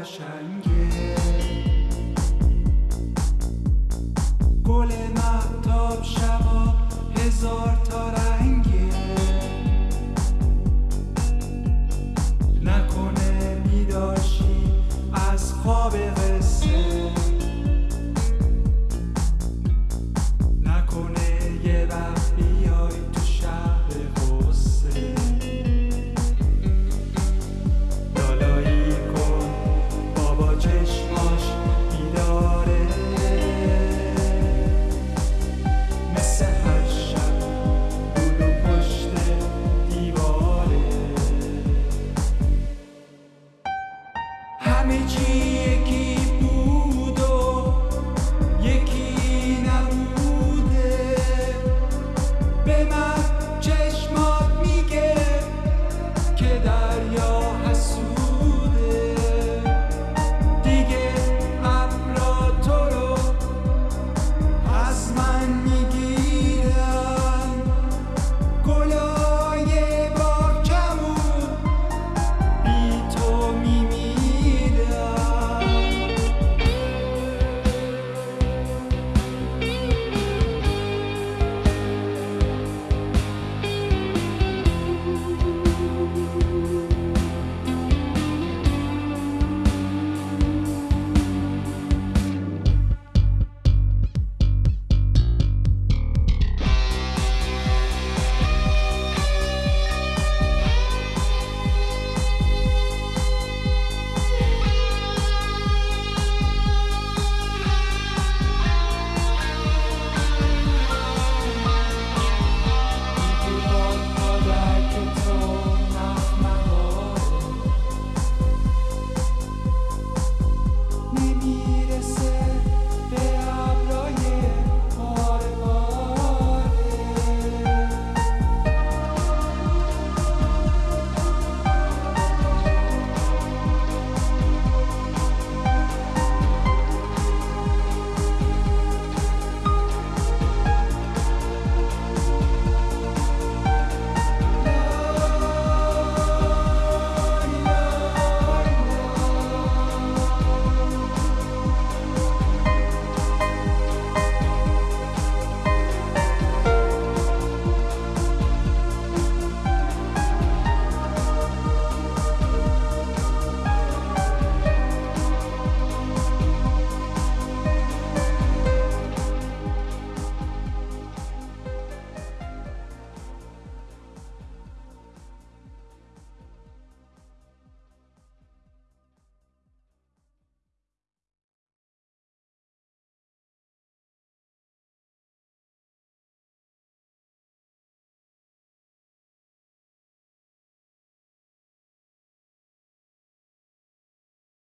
قشنگه. گل محتاب شبا هزار تا رنگه. نکنه بیداشی از خواب قصه چشماش بیداره. مثل هر شب بودو پشت دیواره. همه چی یکی بود و یکی نبوده. به من